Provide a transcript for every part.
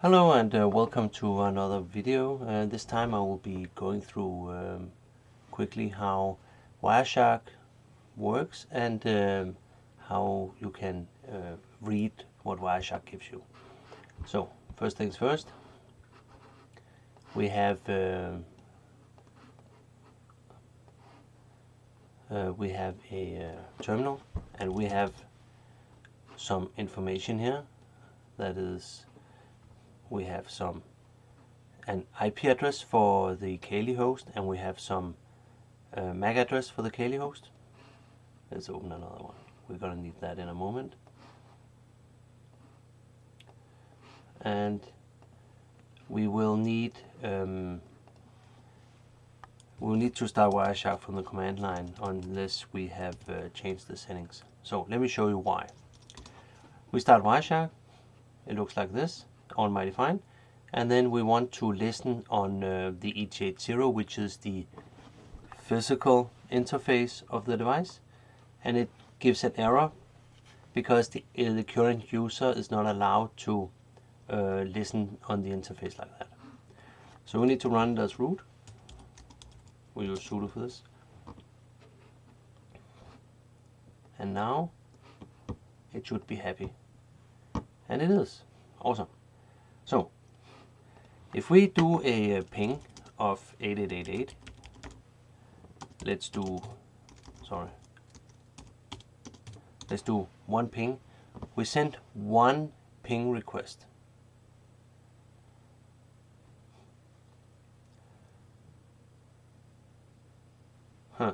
Hello and uh, welcome to another video. Uh, this time I will be going through um, quickly how Wireshark works and um, how you can uh, read what Wireshark gives you. So first things first, we have um, uh, we have a uh, terminal and we have some information here that is we have some an IP address for the Kali host and we have some uh, MAC address for the Kali host. Let's open another one. We're going to need that in a moment. And we will need um, we'll need to start Wireshark from the command line unless we have uh, changed the settings. So let me show you why. We start Wireshark. It looks like this almighty fine and then we want to listen on uh, the ETH80 which is the physical interface of the device and it gives an error because the, uh, the current user is not allowed to uh, listen on the interface like that. So we need to run as root. We use sudo for this. And now it should be happy. And it is. Awesome. So, if we do a ping of 8888, let's do, sorry, let's do one ping. We send one ping request. Huh,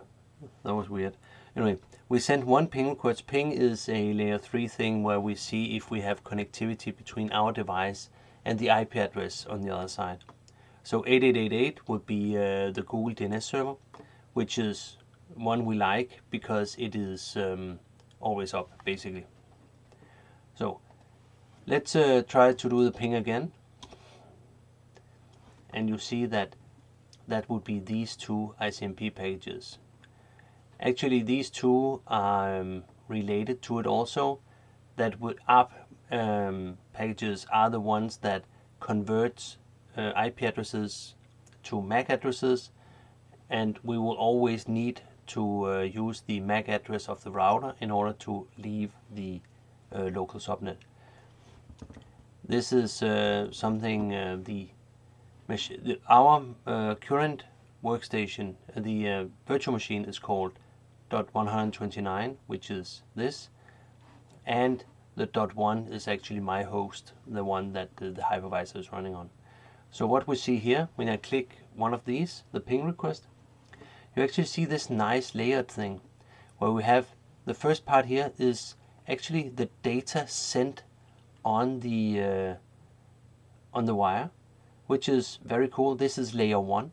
that was weird. Anyway, we send one ping request. Ping is a layer 3 thing where we see if we have connectivity between our device and the IP address on the other side. So 8888 would be uh, the Google DNS server, which is one we like because it is um, always up, basically. So let's uh, try to do the ping again. And you see that that would be these two ICMP pages. Actually, these two are um, related to it also. That would up um, packages are the ones that convert uh, IP addresses to MAC addresses and we will always need to uh, use the MAC address of the router in order to leave the uh, local subnet. This is uh, something uh, the, the, our uh, current workstation, the virtual machine is called .129, which is this, and the dot one is actually my host, the one that the, the hypervisor is running on. So what we see here, when I click one of these, the ping request, you actually see this nice layered thing where we have the first part here is actually the data sent on the uh, on the wire, which is very cool. This is layer one.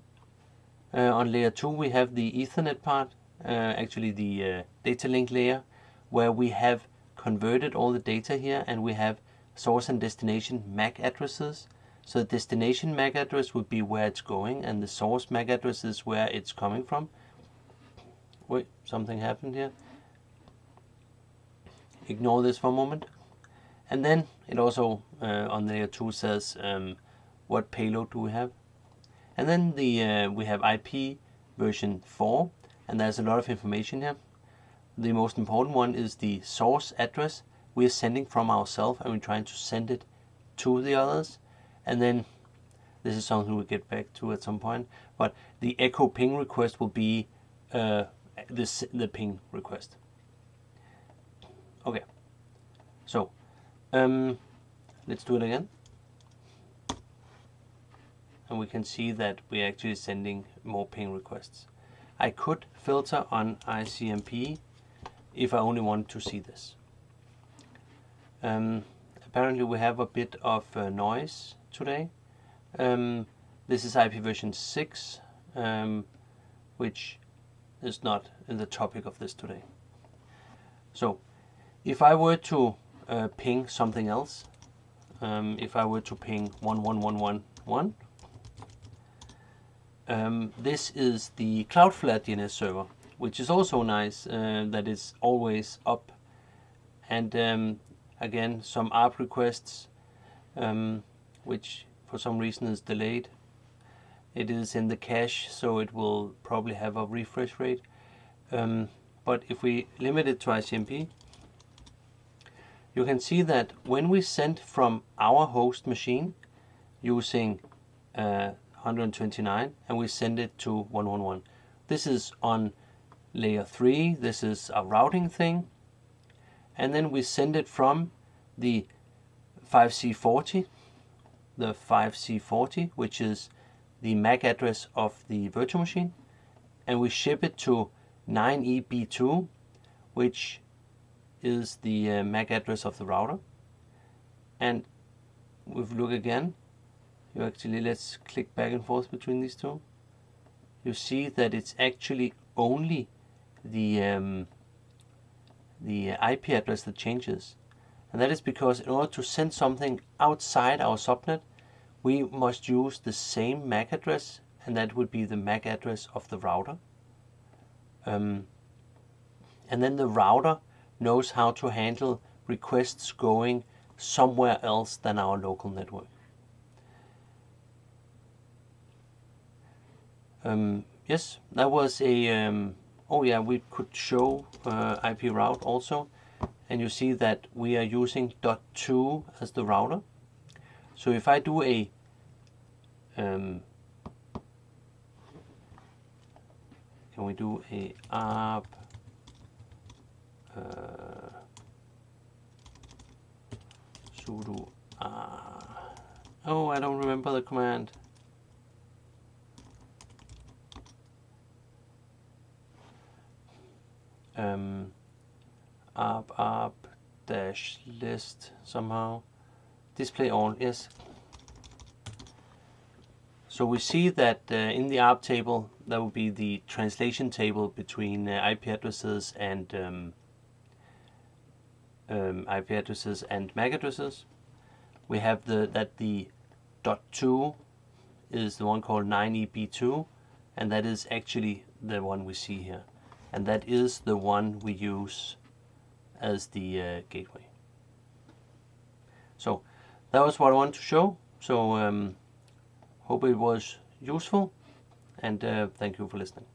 Uh, on layer two, we have the Ethernet part, uh, actually the uh, data link layer, where we have converted all the data here and we have source and destination MAC addresses. So the destination MAC address would be where it's going and the source MAC address is where it's coming from. Wait, something happened here. Ignore this for a moment. And then it also uh, on layer 2 says um, what payload do we have. And then the uh, we have IP version 4 and there's a lot of information here the most important one is the source address we're sending from ourselves and we're trying to send it to the others. And then this is something we'll get back to at some point but the echo ping request will be uh, this the ping request. Okay. So um, let's do it again. And we can see that we're actually sending more ping requests. I could filter on ICMP if I only want to see this. Um, apparently we have a bit of uh, noise today. Um, this is IP version 6, um, which is not in the topic of this today. So, if I were to uh, ping something else, um, if I were to ping 11111, um, this is the Cloudflare DNS server which is also nice uh, that it's always up and um, again some ARP requests um, which for some reason is delayed. It is in the cache, so it will probably have a refresh rate. Um, but if we limit it to ICMP, you can see that when we send from our host machine using uh, 129 and we send it to 111. This is on layer 3, this is a routing thing and then we send it from the 5C40, the 5C40 which is the MAC address of the virtual machine and we ship it to 9EB2 which is the uh, MAC address of the router. And if we look again, you actually, let's click back and forth between these two. You see that it's actually only the, um, the IP address that changes. And that is because in order to send something outside our subnet, we must use the same MAC address, and that would be the MAC address of the router. Um, and then the router knows how to handle requests going somewhere else than our local network. Um, yes, that was a, um, oh yeah, we could show uh, IP route also. And you see that we are using .2 as the router. So if I do a um, can we do a arp uh, sudo uh, oh I don't remember the command um, arp arp dash list somehow. Display all yes. So we see that uh, in the ARP table that would be the translation table between uh, IP addresses and um, um, IP addresses and MAC addresses. We have the that the dot two is the one called 9EB2 and that is actually the one we see here and that is the one we use as the uh, gateway. So that was what I wanted to show. So um, hope it was useful and uh, thank you for listening.